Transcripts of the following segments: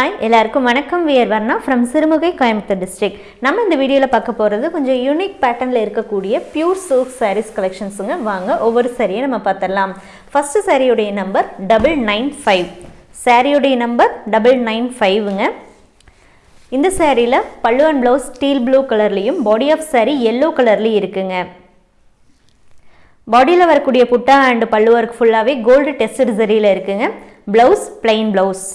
Hi எல்லாருக்கும் வணக்கம். We're Varna from Sirumugai Coimbatore district நம்ம இந்த வீடியோவில் பார்க்க போகிறது கொஞ்சம் யூனிக் பேட்டர்னில் இருக்கக்கூடிய பியூர் சில்க் சாரீஸ் கலெக்ஷன்ஸுங்க வாங்க ஒவ்வொரு சாரியை நம்ம பார்த்துடலாம். ஃபஸ்ட்டு சாரியுடைய நம்பர் டபுள் நைன் ஃபைவ் சாரியுடைய நம்பர் டபுள் நைன் ஃபைவுங்க இந்த சாரியில் பல்லு அண்ட் ப்ளவுஸ் ஸ்டீல் ப்ளூ கலர்லேயும் பாடி ஆஃப் சாரி எல்லோ கலர்லேயும் இருக்குங்க. பாடியில் வரக்கூடிய புட்டா அண்ட் பல்லு ஒர்க் ஃபுல்லாகவே கோல்டு டெஸ்டட் சரியில் இருக்குங்க. Blouse plain blouse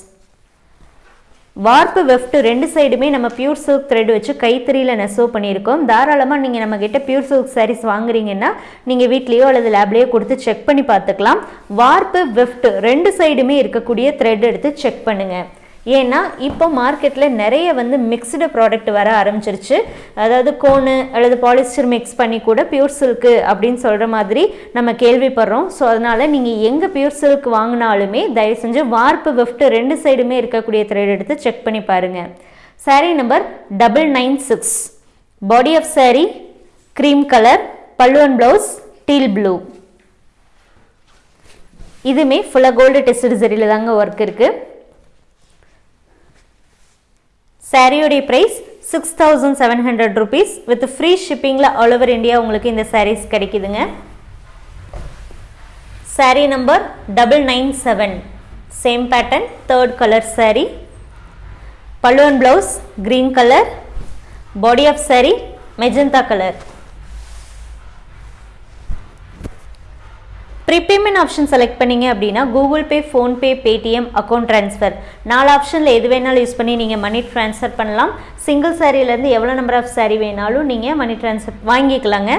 warp weft ரெண்டு சைடுமே நம்ம பியூர் சில்க் த்ரெட் வச்சு கைத்தறியில் நெசவு பண்ணியிருக்கோம். தாராளமாக நீங்கள் நம்மக்கிட்ட பியூர் சில்க் சாரீஸ் வாங்குறீங்கன்னா நீங்கள் வீட்லேயோ அல்லது லேப்லேயோ கொடுத்து செக் பண்ணி பார்த்துக்கலாம். வார்ப்பு வெஃப்ட் ரெண்டு சைடுமே இருக்கக்கூடிய த்ரெட் எடுத்து செக் பண்ணுங்கள் ஏன்னா இப்போ மார்க்கெட்டில் நிறைய வந்து மிக்ஸ்டு ப்ராடக்ட் வர ஆரம்பிச்சிருச்சு. அதாவது கோனு அல்லது பாலிஸ்டர் மிக்ஸ் பண்ணி கூட பியூர் சில்க்கு அப்படின்னு சொல்கிற மாதிரி நம்ம கேள்விப்படுறோம். ஸோ அதனால் நீங்கள் எங்கே பியூர் சில்க் வாங்கினாலுமே தயவு செஞ்சு வார்ப்பு வெஃப்ட் ரெண்டு சைடுமே இருக்கக்கூடிய த்ரெட் எடுத்து செக் பண்ணி பாருங்கள் sari number double nine six body of sari cream colour pallu and blouse teal blue இதுமே ஃபுல்லாக கோல்டு டெஸ்ட் சரியில் தாங்க ஒர்க் இருக்குது சாரியோடைய price six thousand seven hundred rupees with free ஷிப்பிங்கில் all over India உங்களுக்கு இந்த சாரீஸ் கிடைக்குதுங்க. Sari number double nine seven same pattern third colour sari பல்லுவன் blouse green colour body of sari magenta colour prepayment option select பண்ணிங்க அப்படின்னா Google Pay PhonePe Paytm account transfer நாலு ஆப்ஷனில் எது வேணாலும் யூஸ் பண்ணி நீங்கள் மணி ட்ரான்ஸ்ஃபர் பண்ணலாம். சிங்கிள் சாரியிலேருந்து எவ்வளோ நம்பர் ஆஃப் சாரீ வேணாலும் நீங்கள் மணி ட்ரான்ஸ்ஃபர் வாங்கிக்கலாங்க.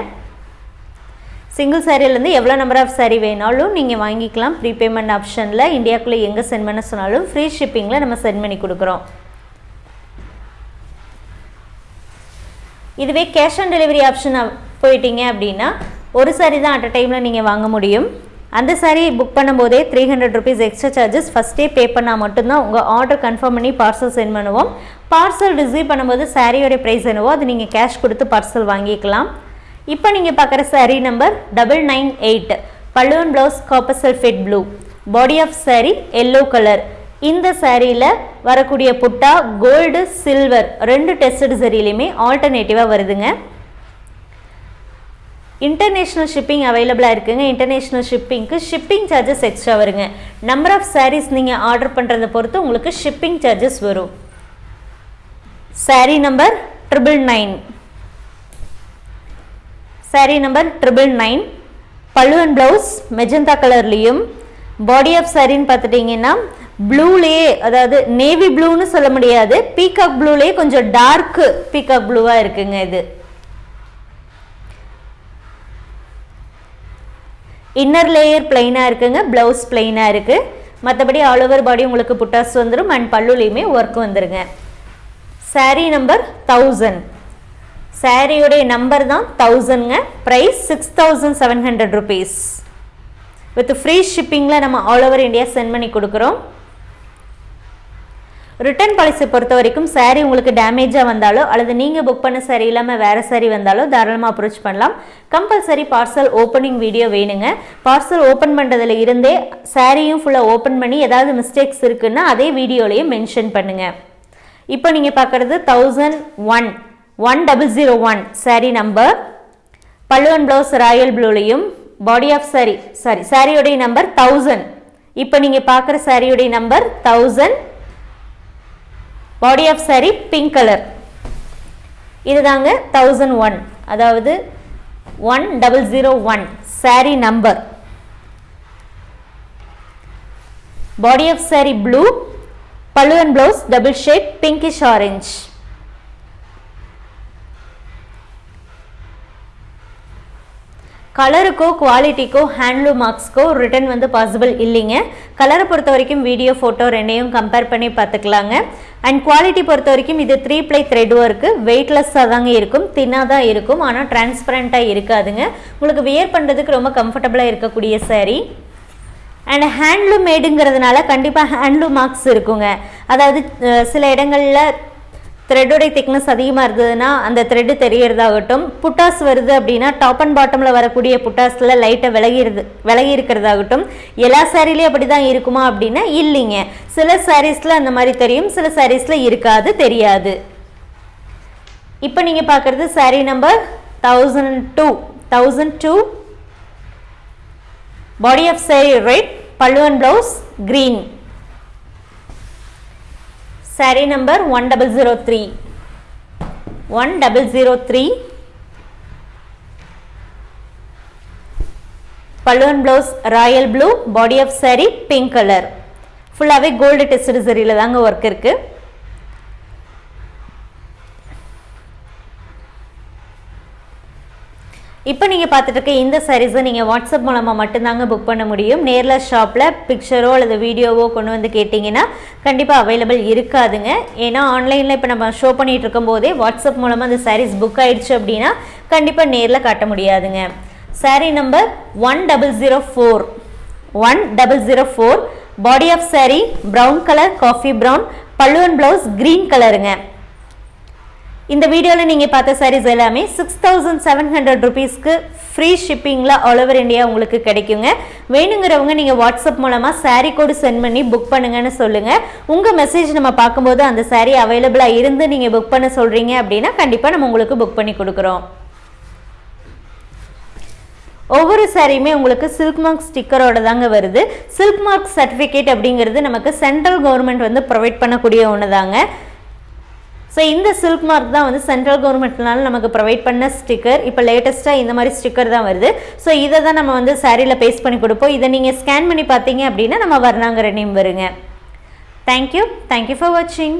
சிங்கிள் சாரியிலேருந்து எவ்வளோ நம்பர் ஆஃப் சாரீ வேணாலும் நீங்கள் வாங்கிக்கலாம். ப்ரீபேமெண்ட் ஆப்ஷனில் இந்தியாவுக்குள்ளே எங்கே சென்ட் பண்ண சொன்னாலும் ஃப்ரீ ஷிப்பிங்கில் நம்ம சென்ட் பண்ணி கொடுக்குறோம். இதுவே கேஷ் ஆன் டெலிவரி ஆப்ஷன் போயிட்டீங்க அப்படின்னா ஒரு சாரி தான் அட் அ டைமில் நீங்கள் வாங்க முடியும். அந்த சாரீ புக் பண்ணும்போதே three hundred rupees extra charges ஃபஸ்ட்டே பே பண்ணால் மட்டும்தான் உங்கள் ஆர்டர் கன்ஃபார்ம் பண்ணி பார்சல் சென்ட் பண்ணுவோம். பார்சல் ரிசீவ் பண்ணும்போது சாரியோடைய ப்ரைஸ் என்னவோ அது நீங்கள் கேஷ் கொடுத்து பார்சல் வாங்கிக்கலாம். இப்போ நீங்கள் பார்க்குற sari number double nine eight பல்லுவன் blouse copper fit blue body of sari yellow colour இந்த சாரியில் வரக்கூடிய புட்டா கோல்டு சில்வர் ரெண்டு டெஸ்டட் சரியிலையுமே ஆல்டர்னேட்டிவாக வருதுங்க. இன்டர்நேஷ்னல் ஷிப்பிங் அவைலபிளாக இருக்குங்க. இன்டர்நேஷ்னல் ஷிப்பிங்க்கு ஷிப்பிங் சார்ஜஸ் எக்ஸ்ட்ரா வருங்க. நம்பர் ஆஃப் சாரீஸ் நீங்கள் ஆர்டர் பண்ணுறதை பொறுத்து உங்களுக்கு ஷிப்பிங் சார்ஜஸ் வரும். Sari number triple nine sari number triple nine pallu and blouse magenta கலர்லேயும் பாடி ஆஃப் சாரின்னு பார்த்துட்டிங்கன்னா ப்ளூலேயே அதாவது நேவி ப்ளூன்னு சொல்ல முடியாது. பீகாக் ப்ளூலேயே கொஞ்சம் டார்க்கு பீகாக் ப்ளூவாக இருக்குங்க இது. இன்னர் லேயர் பிளைனாக இருக்குங்க ப்ளவுஸ் பிளைனாக இருக்குது மற்றபடி ஆல் ஓவர் பாடி உங்களுக்கு புட்டாஸ் வந்துடும் அண்ட் பல்லுலேயுமே ஒர்க் வந்துருங்க. சாரீ நம்பர் தௌசண்ட் சாரியுடைய நம்பர் தான் தௌசண்ட்ங்க price six thousand seven hundred rupees with free ஷிப்பிங்கில் நம்ம ஆல் ஓவர் இந்தியா சென்ட் பண்ணி கொடுக்குறோம். ரிட்டர்ன் பாலிசி பொறுத்த வரைக்கும் சாரீ உங்களுக்கு டேமேஜாக வந்தாலோ அல்லது நீங்கள் புக் பண்ண சாரீ இல்லாமல் வேறு சாரீ வந்தாலோ தாராளமாக அப்ரோச் பண்ணலாம். கம்பல்சரி பார்சல் ஓப்பனிங் வீடியோ வேணுங்க. பார்சல் ஓப்பன் பண்ணுறதுல இருந்தே சாரியும் ஃபுல்லாக ஓப்பன் பண்ணி ஏதாவது மிஸ்டேக்ஸ் இருக்குன்னா அதே வீடியோலையும் மென்ஷன் பண்ணுங்கள் இப்போ நீங்கள் பார்க்குறது thousand one one double zero one sari number பல்லுவன் ப்ளவுஸ் ராயல் ப்ளூலையும் பாடி ஆஃப் சாரி சாரி சாரியுடைய நம்பர் தௌசண்ட் இப்போ நீங்கள் பார்க்குற சாரியுடைய number thousand body of sari pink colour இதுதாங்க தௌசண்ட் ஒன் அதாவது one double zero one sari number body of sari blue pallu and blouse double shade pinkish orange கலருக்கோ குவாலிட்டிக்கோ handloom மார்க்ஸ்க்கோ return வந்து பாசிபிள் இல்லைங்க. கலரை பொறுத்த வரைக்கும் வீடியோ ஃபோட்டோ ரெண்டையும் கம்பேர் பண்ணி பார்த்துக்கலாங்க. அண்ட் குவாலிட்டி பொறுத்த வரைக்கும் இது த்ரீ ப்ளை த்ரெட் ஒர்க்கு வெயிட்லெஸ்ஸாக தாங்க இருக்கும் தின்னாக தான் இருக்கும் ஆனால் டிரான்ஸ்பரண்ட்டாக இருக்காதுங்க. உங்களுக்கு வியர் பண்ணுறதுக்கு ரொம்ப கம்ஃபர்டபுளாக இருக்கக்கூடிய சாரீ அண்ட் ஹேண்ட்லூம் மேடுங்கிறதுனால கண்டிப்பாக ஹேண்ட்லூம் மார்க்ஸ் இருக்குங்க. அதாவது சில இடங்களில் த்ரெட்டோடைய திக்னஸ் அதிகமாக இருந்ததுன்னா அந்த த்ரெட்டு தெரியறதாகட்டும். புட்டாஸ் வருது அப்படின்னா டாப் அண்ட் பாட்டமில் வரக்கூடிய புட்டாஸில் லைட்டாக விலகிருது விலகி இருக்கிறதாகட்டும். எல்லா சாரீலையும் அப்படி தான் இருக்குமா அப்படின்னா இல்லைங்க. சில சாரீஸில் அந்த மாதிரி தெரியும் சில சாரீஸில் இருக்காது தெரியாது. இப்போ நீங்கள் பார்க்குறது sari number thousand two thousand two body of sari red பல்லுவன் blouse green sari number one double zero three. One double zero three. பல்லுவன் blouse royal blue body of sari pink colour ஃபுல்லாகவே கோல்டு டெஸ்ட் சரியில் தாங்க work இருக்குது இப்போ நீங்கள் பார்த்துட்டு இருக்க இந்த சாரீஸை நீங்கள் வாட்ஸ்அப் மூலமாக மட்டும்தாங்க புக் பண்ண முடியும். நேரில் ஷாப்பில் பிக்சரோ அல்லது வீடியோவோ கொண்டு வந்து கேட்டிங்கன்னா கண்டிப்பாக அவைலபிள் இருக்காதுங்க. ஏன்னா ஆன்லைனில் இப்போ நம்ம ஷோ பண்ணிகிட்டு இருக்கும்போதே வாட்ஸ்அப் மூலமாக அந்த சாரீஸ் புக் ஆயிடுச்சு அப்படின்னா கண்டிப்பாக நேரில் காட்ட முடியாதுங்க. Sari number one double zero four one double zero four body of sari brown colour coffee brown பல்லுவன் ப்ளவுஸ் க்ரீன் கலருங்க இந்த வீடியோவில் நீங்கள் பார்த்த சாரீஸ் எல்லாமே சிக்ஸ் தௌசண்ட் செவன் ஹண்ட்ரட் ருபீஸ்க்கு ஃப்ரீ ஷிப்பிங்கில் ஆல் ஓவர் இந்தியா உங்களுக்கு கிடைக்குங்க. வேணுங்கிறவங்க நீங்கள் வாட்ஸ்அப் மூலமாக சாரீ கோடு சென்ட் பண்ணி புக் பண்ணுங்கன்னு சொல்லுங்கள் உங்கள் மெசேஜ் நம்ம பார்க்கும்போது அந்த சாரீ அவைலபிளாக இருந்து நீங்கள் புக் பண்ண சொல்கிறீங்க அப்படின்னா கண்டிப்பாக நம்ம உங்களுக்கு புக் பண்ணி கொடுக்குறோம். ஒவ்வொரு சாரியுமே உங்களுக்கு சில்க் மார்க் ஸ்டிக்கரோட தாங்க வருது. சில்க் மார்க் சர்டிஃபிகேட் அப்படிங்கிறது நமக்கு சென்ட்ரல் கவர்மெண்ட் வந்து ப்ரொவைட் பண்ணக்கூடிய ஒன்று தாங்க ஸோ இந்த சில்க் மார்க் தான் வந்து சென்ட்ரல் கவர்மெண்ட்னால நமக்கு ப்ரொவைட் பண்ண ஸ்டிக்கர் இப்போ லேட்டஸ்ட்டாக இந்த மாதிரி ஸ்டிக்கர் தான் வருது. ஸோ இதை தான் நம்ம வந்து சாரியில் பேஸ்ட் பண்ணி கொடுப்போம். இதை நீங்கள் ஸ்கேன் பண்ணி பார்த்தீங்க அப்படின்னா நம்ம வர்ணாங்கிற நேம் வருங்க. Thank you thank you for வாட்சிங்